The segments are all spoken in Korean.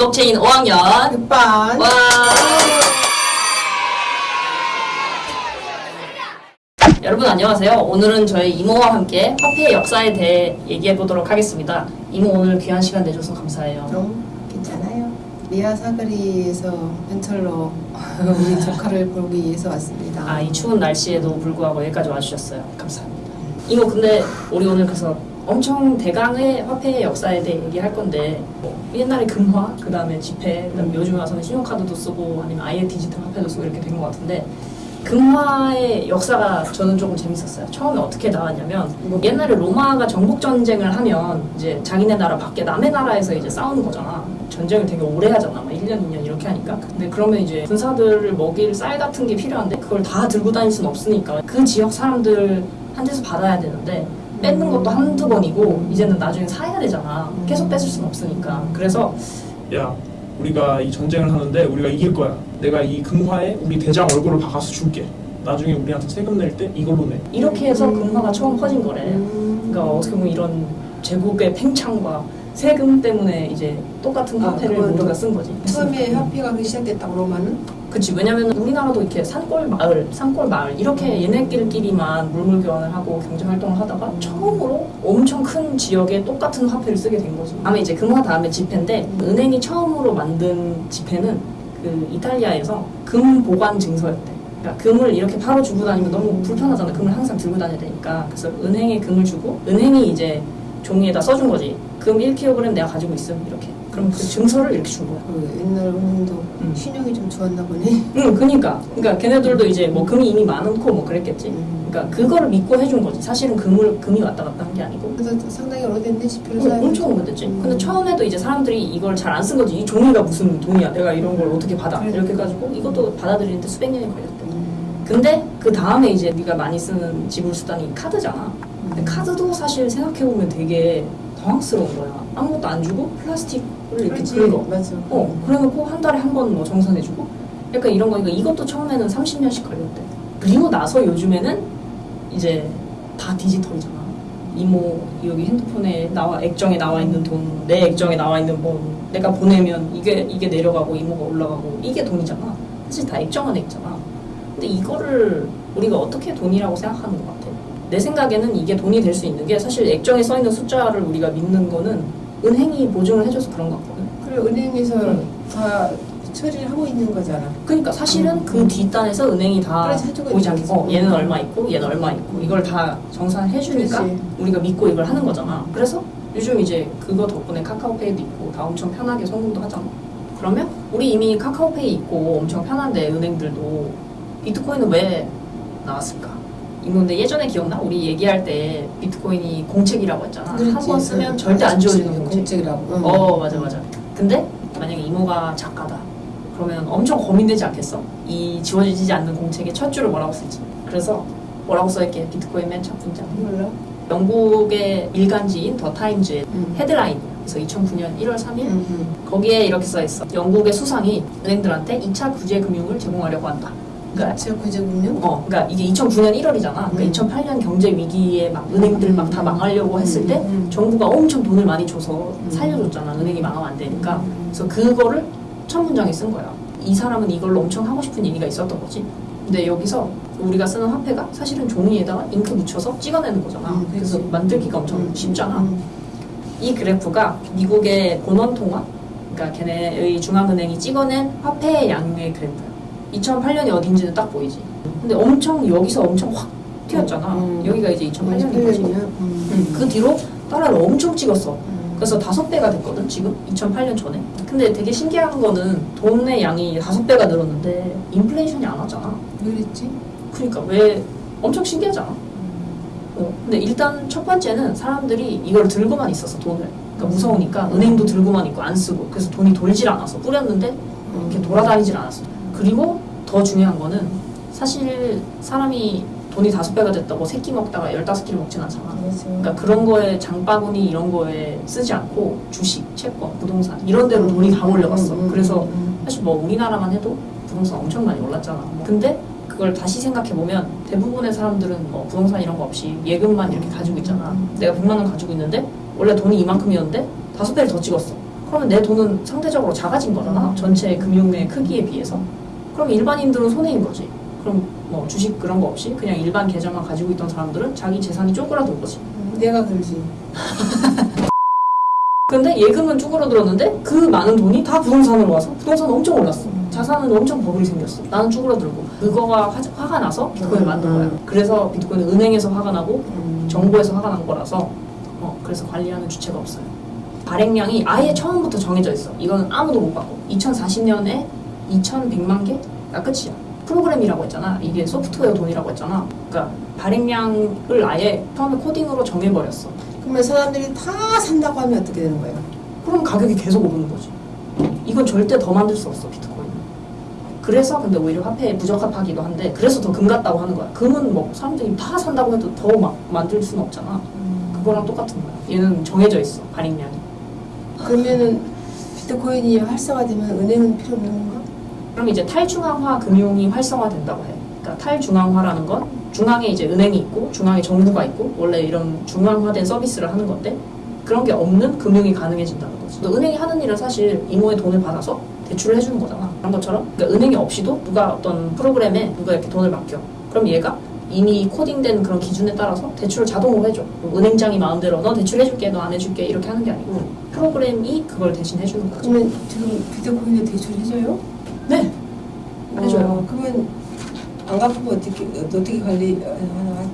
블록체인 5학년 6반 와 여러분 안녕하세요. 오늘은 저희 이모와 함께 화폐의 역사에 대해 얘기해 보도록 하겠습니다. 이모 오늘 귀한 시간 내줘서 감사해요. 너무 괜찮아요. 미아 사거리에서 현철로 우리 조카를 보기 위해서 왔습니다. 아 이 추운 날씨에도 불구하고 여기까지 와주셨어요. 감사합니다. 이모 근데 우리 오늘 그래서 엄청 대강의 화폐의 역사에 대해 얘기할 건데 뭐 옛날에 금화, 그 다음에 지폐, 그다음에 요즘 와서는 신용카드도 쓰고 아니면 아예 디지털 화폐도 쓰고 이렇게 된 것 같은데 금화의 역사가 저는 조금 재밌었어요. 처음에 어떻게 나왔냐면 뭐 옛날에 로마가 정복 전쟁을 하면 이제 자기네 나라 밖에 남의 나라에서 이제 싸우는 거잖아. 전쟁을 되게 오래 하잖아. 막 1년, 2년 이렇게 하니까. 근데 그러면 이제 군사들을 먹일 쌀 같은 게 필요한데 그걸 다 들고 다닐 수는 없으니까 그 지역 사람들 한테서 받아야 되는데 뺏는 것도 한두 번이고 이제는 나중에 사야 되잖아. 계속 뺏을 수는 없으니까. 그래서 야 우리가 이 전쟁을 하는데 우리가 이길 거야 내가 이 금화에 우리 대장 얼굴을 박아서 줄게 나중에 우리한테 세금 낼 때 이걸로 내 이렇게 해서 금화가 처음 퍼진 거래. 음. 그러니까 어떻게 보면 이런 제국의 팽창과 세금 때문에 이제 똑같은 아, 화폐를 그건 우리가 쓴 거지. 처음에 화폐가 그 시작됐다고 로마는 그치 왜냐면 우리나라도 이렇게 산골 마을, 산골 마을 이렇게 얘네끼리만 물물 교환을 하고 경제 활동을 하다가 처음으로 엄청 큰 지역에 똑같은 화폐를 쓰게 된 거지. 다음에 이제 금화 다음에 지폐인데 은행이 처음으로 만든 지폐는 그 이탈리아에서 금 보관 증서였대. 그러니까 금을 이렇게 바로 주고 다니면 너무 불편하잖아. 금을 항상 들고 다녀야 되니까. 그래서 은행에 금을 주고 은행이 이제 종이에다 써준 거지. 금 1kg 내가 가지고 있음 이렇게. 그럼 그 증서를 이렇게 준 거야. 그 옛날 은행도 음. 신용이 좀 좋았나 보네. 응, 그니까. 그니까 걔네들도 이제 뭐 금이 이미 많고 뭐 그랬겠지. 음. 그러니까 그거를 믿고 해준 거지. 사실은 금을 금이 왔다 갔다 한 게 아니고. 그래서 상당히 오래됐네 지표를 응. 엄청 오래됐지. 음. 근데 처음에도 이제 사람들이 이걸 잘 안 쓴 거지. 이 종이가 무슨 돈이야. 내가 이런 걸 어떻게 받아. 그래. 이렇게 해가지고 이것도 받아들이는데 수백 년이 걸렸대. 음. 근데 그 다음에 이제 네가 많이 쓰는 지불 수단이 카드잖아. 근데 카드도 사실 생각해보면 되게 당황스러운 거야. 아무것도 안 주고 플라스틱을 이렇게. 긁어. 맞아. 어, 그래놓고 한 달에 한 번 뭐 정산해주고 약간 이런 거니까 이것도 처음에는 30년씩 걸렸대. 그리고 나서 요즘에는 이제 다 디지털이잖아. 이모 여기 핸드폰에 나와 액정에 나와 있는 돈, 내 액정에 나와 있는 돈, 내가 보내면 이게 이게 내려가고 이모가 올라가고 이게 돈이잖아. 사실 다 액정 안에 있잖아. 근데 이거를 우리가 어떻게 돈이라고 생각하는 것 같아? 내 생각에는 이게 돈이 될 수 있는 게 사실 액정에 써 있는 숫자를 우리가 믿는 거는 은행이 보증을 해줘서 그런 것 같거든. 그래 은행에서 응. 다 처리를 하고 있는 거잖아. 그러니까 사실은 음. 그 뒷단에서 은행이 다 보이지 않게 어. 얘는 얼마 있고 얘는 얼마 있고 이걸 다 정산해 주니까 그렇지. 우리가 믿고 이걸 하는 거잖아. 그래서 요즘 이제 그거 덕분에 카카오페이도 있고 다 엄청 편하게 송금도 하잖아. 그러면 우리 이미 카카오페이 있고 엄청 편한데 은행들도 비트코인은 왜 나왔을까? 이거 근데 예전에 기억나? 우리 얘기할 때 비트코인이 공책이라고 했잖아. 한 번 쓰면 절대 안 지워지는 공책. 공책 이라고. 응. 어 맞아 맞아 근데 만약에 이모가 작가다 그러면 엄청 고민되지 않겠어? 이 지워지지 않는 공책의 첫 줄을 뭐라고 쓸지 그래서 뭐라고 써있게 비트코인 맨첫 문장 몰라. 영국의 일간지인 더 타임즈의 응. 헤드라인 그래서 2009년 1월 3일 응, 응. 거기에 이렇게 써있어 영국의 수상이 은행들한테 2차 구제 금융을 제공하려고 한다 그러니까 제 구제금융? 어, 그러니까 이게 2009년 1월이잖아. 그러니까 음. 2008년 경제 위기에 막 은행들 막 다 망하려고 했을 때 음, 음. 정부가 엄청 돈을 많이 줘서 음. 살려줬잖아. 은행이 망하면 안 되니까. 음. 그래서 그거를 첫 문장에 쓴 거야. 이 사람은 이걸로 엄청 하고 싶은 얘기가 있었던 거지. 근데 여기서 우리가 쓰는 화폐가 사실은 종이에다가 잉크 묻혀서 찍어내는 거잖아. 음, 그래서. 만들기가 엄청 음, 쉽잖아. 음. 이 그래프가 미국의 본원 통화, 그러니까 걔네의 중앙은행이 찍어낸 화폐의 양의 그래프야. 2008년이 어딘지는 딱 보이지. 근데 엄청 여기서 엄청 확 튀었잖아. 음. 여기가 이제 2008년인 거지. 2008년이면? 음, 그 뒤로 달러를 엄청 찍었어. 음. 그래서 다섯 배가 됐거든 지금 2008년 전에. 근데 되게 신기한 거는 돈의 양이 다섯 배가 늘었는데 인플레이션이 안 왔잖아. 왜 그랬지? 그러니까 왜 엄청 신기하잖아. 어, 근데 일단 첫 번째는 사람들이 이걸 들고만 있었어 돈을. 그러니까 무서우니까 은행도 들고만 있고 안 쓰고 그래서 돈이 돌질 않았어. 뿌렸는데 이렇게 돌아다니질 않았어. 그리고 더 중요한 거는 사실 사람이 돈이 다섯 배가 됐다고 세 끼 먹다가 열다섯 끼를 먹진 않잖아. 그래서 그러니까 그런 거에 장바구니 이런 거에 쓰지 않고 주식, 채권, 부동산 이런 데로 돈이 다 몰려갔어. 음, 음, 그래서 음, 사실 뭐 우리나라만 해도 부동산 엄청 많이 올랐잖아. 근데 그걸 다시 생각해 보면 대부분의 사람들은 뭐 부동산 이런 거 없이 예금만 이렇게 가지고 있잖아. 내가 100만 원 가지고 있는데 원래 돈이 이만큼이었는데 다섯 배를 더 찍었어. 그러면 내 돈은 상대적으로 작아진 거잖아. 전체 금융의 크기에 비해서. 그럼 일반인들은 손해인 거지. 그럼 뭐 주식 그런 거 없이 그냥 일반 계좌만 가지고 있던 사람들은 자기 재산이 쪼그라든 거지. 음, 내가 그러지. 근데 예금은 쭈그러들었는데 그 많은 돈이 다 부동산으로 와서 부동산 엄청 올랐어. 자산은 엄청 버블이 생겼어. 나는 쭈그러들고 그거가 화, 화가 나서 비트코인을 만든 거야. 그래서 비트코인은 은행에서 화가 나고 음. 정부에서 화가 난 거라서 어, 그래서 관리하는 주체가 없어요. 발행량이 아예 처음부터 정해져 있어. 이거는 아무도 못 바꿔. 2040년에 2,100만 개가 끝이야. 프로그램이라고 했잖아. 이게 소프트웨어 돈이라고 했잖아. 그러니까 발행량을 아예 처음에 코딩으로 정해버렸어. 그러면 사람들이 다 산다고 하면 어떻게 되는 거예요? 그럼 가격이 계속 오르는 거지. 이건 절대 더 만들 수 없어 비트코인. 그래서 근데 오히려 화폐에 부적합하기도 한데 그래서 더 금 같다고 하는 거야. 금은 뭐 사람들이 다 산다고 해도 더 막 만들 수는 없잖아. 그거랑 똑같은 거야. 얘는 정해져 있어 발행량이. 그러면은 비트코인이 활성화되면 은행은 필요 없는 건가? 그럼 이제 탈중앙화 금융이 활성화된다고 해. 그러니까 탈중앙화라는 건 중앙에 이제 은행이 있고 중앙에 정부가 있고 원래 이런 중앙화된 서비스를 하는 건데 그런 게 없는 금융이 가능해진다는. 또 은행이 하는 일은 사실 이모의 돈을 받아서 대출을 해주는 거잖아. 그런 것처럼 그러니까 은행이 없이도 누가 어떤 프로그램에 누가 이렇게 돈을 맡겨. 그럼 얘가 이미 코딩된 그런 기준에 따라서 대출을 자동으로 해줘. 은행장이 마음대로 너 대출해줄게, 너 안 해줄게 이렇게 하는 게 아니고 프로그램이 그걸 대신 해주는 거죠. 그러면 지금 비트코인을 대출해줘요? 네, 해줘요. 어, 그러면 안 갚으면 어떻게 어떻게 관리 어,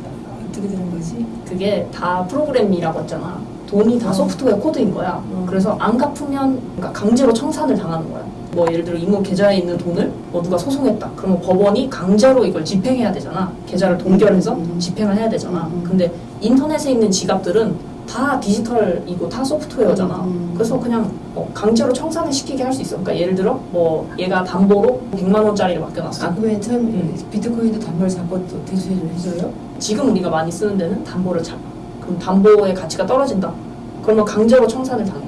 어떻게 되는 거지? 그게 다 프로그램이라고 했잖아. 돈이 다 어. 소프트웨어 코드인 거야. 어. 그래서 안 갚으면 그러니까 강제로 청산을 당하는 거야. 뭐 예를 들어 이모 계좌에 있는 돈을 뭐 누가 소송했다. 그러면 법원이 강제로 이걸 집행해야 되잖아. 계좌를 동결해서 음. 집행을 해야 되잖아. 음. 근데 인터넷에 있는 지갑들은 다 디지털이고 다 소프트웨어잖아. 음. 그래서 그냥 어, 강제로 청산을 시키게 할 수 있어. 그러니까 예를 들어 뭐 얘가 담보로 100만 원짜리를 맡겨놨어. 아 그러면 처음 음. 비트코인도 담보를 잡고 또 대출을 해줘요? 지금 우리가 많이 쓰는 데는 담보를 잡아. 그럼 담보의 가치가 떨어진다. 그러면 강제로 청산을 당해.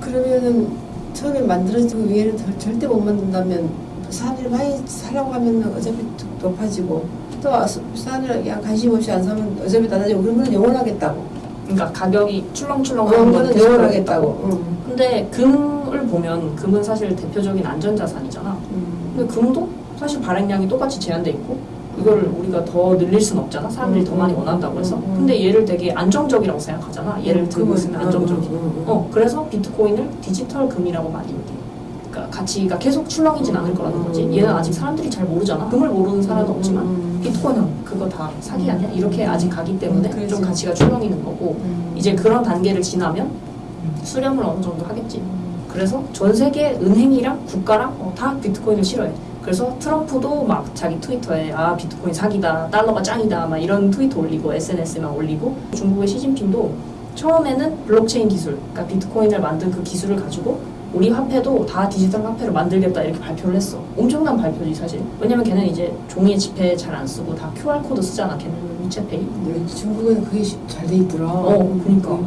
그러면은 처음에 만들어지고 위에는 절- 절대 못 만든다면 사람들이 많이 사려고 하면 어차피 또 높아지고 또 아, 사람들이 관심 없이 안 사면 어차피 낮아지고 거는 영원하겠다고 그러니까 가격이 출렁출렁 그런 하는 거는 그러겠다고. 응. 근데 금을 보면 금은 사실 대표적인 안전자산이잖아. 음. 근데 금도 사실 발행량이 똑같이 제한돼 있고 이거를 우리가 더 늘릴 순 없잖아. 사람들이 더 많이 원한다고 해서. 음, 음. 근데 얘를 되게 안정적이라고 생각하잖아. 얘를 들고 그건- 있으면 음, 안정적이고. 음, 음, 음. 어, 그래서 비트코인을 디지털 금이라고 많이. 그러니까 가치가 계속 출렁이진 않을 거라는 거지. 음. 얘는 아직 사람들이 잘 모르잖아. 금을 모르는 사람은 없지만 음. 비트코인은 그거 다 사기 아니야? 이렇게 아직 가기 때문에 음, 그렇지. 좀 가치가 출렁이는 거고 음. 이제 그런 단계를 지나면 수렴을 어느 정도 하겠지. 그래서 전 세계 은행이랑 국가랑 어, 다 비트코인을 싫어해. 그래서 트럼프도 막 자기 트위터에 아 비트코인 사기다, 달러가 짱이다 막 이런 트위터 올리고 SNS에만 올리고 중국의 시진핑도 처음에는 블록체인 기술, 그러니까 비트코인을 만든 그 기술을 가지고 우리 화폐도 다 디지털 화폐로 만들겠다 이렇게 발표를 했어. 엄청난 발표지 사실. 왜냐면 걔네 이제 종이 지폐 잘 안 쓰고 다 QR 코드 쓰잖아. 걔네 위챗페이. 근데 중국은 그게 잘 돼 있더라 어, 그러니까. 음.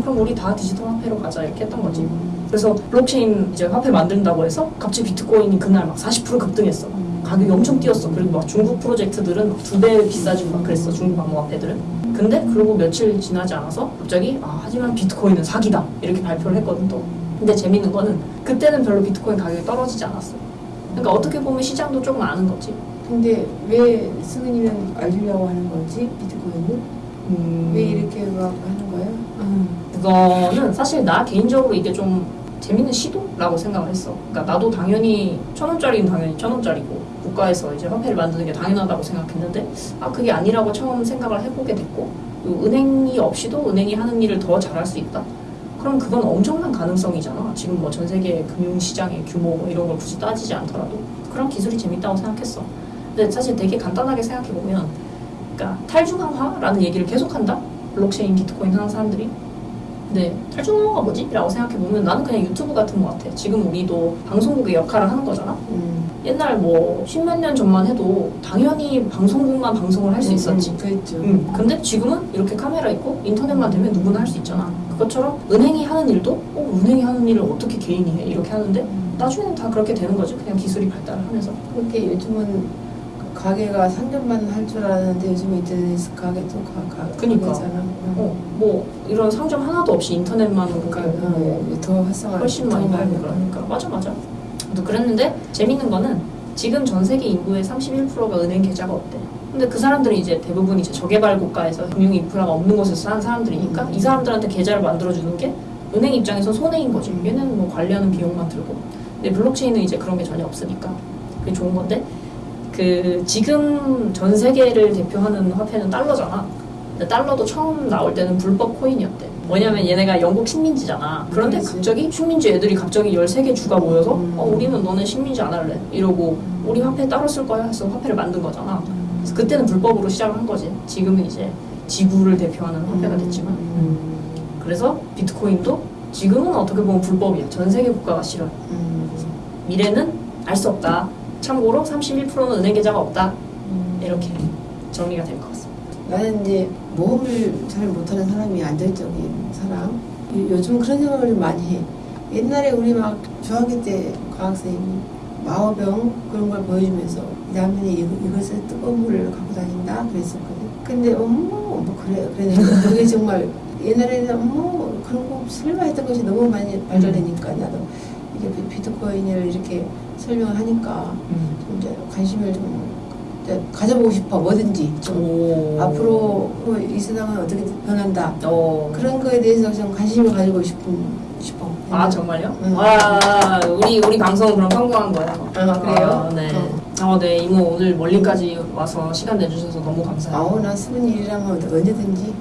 그럼 우리 다 디지털 화폐로 가자 이렇게 했던 거지. 그래서 블록체인 이제 화폐 만든다고 해서 갑자기 비트코인이 그날 막 40% 급등했어. 음. 가격이 엄청 뛰었어. 그리고 막 중국 프로젝트들은 두배 비싸지고 막 그랬어. 중국 암호화폐들은. 근데 그리고 며칠 지나지 않아서 갑자기 아 하지만 비트코인은 사기다 이렇게 발표를 했거든 또. 근데 재밌는 거는 그때는 별로 비트코인 가격이 떨어지지 않았어. 그러니까 어떻게 보면 시장도 조금 아는 거지. 근데 왜 승은이는 알리려고 하는 거지 비트코인을? 음. 왜 이렇게 막 하는 거야? 그거는 사실 나 개인적으로 이게 좀 재밌는 시도라고 생각을 했어. 그러니까 나도 당연히 천 원짜리는 당연히 천 원짜리고 국가에서 이제 화폐를 만드는 게 당연하다고 생각했는데 아 그게 아니라고 처음 생각을 해보게 됐고 은행이 없이도 은행이 하는 일을 더 잘할 수 있다. 그럼 그건 엄청난 가능성이잖아. 지금 뭐 전 세계 금융 시장의 규모 뭐 이런 걸 굳이 따지지 않더라도 그런 기술이 재밌다고 생각했어. 근데 사실 되게 간단하게 생각해 보면, 그러니까 탈중앙화라는 얘기를 계속한다. 블록체인 비트코인 하는 사람들이. 근데 탈중앙화가 뭐지? 라고 생각해 보면 나는 그냥 유튜브 같은 것 같아. 지금 우리도 방송국의 역할을 하는 거잖아. 음. 옛날 뭐 십몇 년 전만 해도 당연히 방송국만 방송을 할 수 있었지. 음, 그랬죠. 음, 근데 지금은 이렇게 카메라 있고 인터넷만 되면 누구나 할 수 있잖아. 그것처럼 은행이 하는 일도 어, 은행이 하는 일을 어떻게 개인이 해 이렇게 하는데 음. 나중에는 다 그렇게 되는 거지. 그냥 기술이 발달을 하면서. 그렇게 요즘은 가게가 상점만 할 줄 알았는데 요즘 인터넷 가게도 가, 가, 그니까. 가게잖아. 응. 어, 뭐 이런 상점 하나도 없이 인터넷만으로 그러니까 뭐 어, 더 활성화 훨씬 많이 더 팔고 그러니까 맞아 맞아. 또 그랬는데 재밌는 거는 지금 전 세계 인구의 31%가 은행 계좌가 없대. 근데 그 사람들이 이제 대부분 이제 저개발 국가에서 금융 인프라가 없는 곳에서 사는 사람들이니까 음. 이 사람들한테 계좌를 만들어주는 게 은행 입장에서 손해인 거지. 음. 얘는 뭐 관리하는 비용만 들고. 근데 블록체인은 이제 그런 게 전혀 없으니까 그게 좋은 건데 그 지금 전 세계를 대표하는 화폐는 달러잖아. 근데 달러도 처음 나올 때는 불법 코인이었대. 뭐냐면 얘네가 영국 식민지잖아. 그런데 그렇지. 갑자기 식민지 애들이 갑자기 13개 주가 모여서 음. 어, 우리는 너네 식민지 안 할래. 이러고 우리 화폐 따로 쓸 거야 해서 화폐를 만든 거잖아. 그래서 그때는 불법으로 시작을 한 거지. 지금은 이제 지구를 대표하는 화폐가 됐지만. 음. 그래서 비트코인도 지금은 어떻게 보면 불법이야. 전 세계 국가가 싫어요. 음. 미래는 알 수 없다. 참고로 31%는 은행 계좌가 없다. 음. 이렇게 정리가 될 것 같습니다. 나는 이제 모험을 잘 못하는 사람이 안정적인 사람. 요- 요즘 그런 생각을 좀 많이 해. 옛날에 우리 막 중학교 때 과학선생님이 마오병 그런 걸 보여주면서 이 다음에 이- 이것을 뜨거운 물을 갖고 다닌다 그랬었거든. 근데 어머 뭐 그래 그래 그게 정말 옛날에는 어머 그런 거 설마 했던 것이 너무 많이 발전되니까 나도 이게 비- 비트코인을 이렇게 설명을 하니까 좀 이제 관심을 좀 가져보고 싶어 뭐든지 좀 오. 앞으로 어, 이 세상은 어떻게 변한다 어. 그런 거에 대해서 좀 관심을 가지고 싶은 싶어. 아 정말요? 응. 와 우리 우리 방송은 그럼 성공한 거예요. 아, 그래요? 아, 네. 어. 어, 네 이모 오늘 멀리까지 와서 시간 내주셔서 너무 감사해요. 아우 나 쓰는 일이라면 언제든지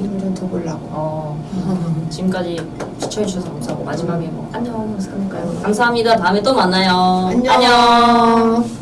이름 좀더 보려고. 어, 지금까지 시청해주셔서 감사하고 마지막에 뭐 안녕 하면서 끝낼까요? 감사합니다. 다음에 또 만나요. 안녕.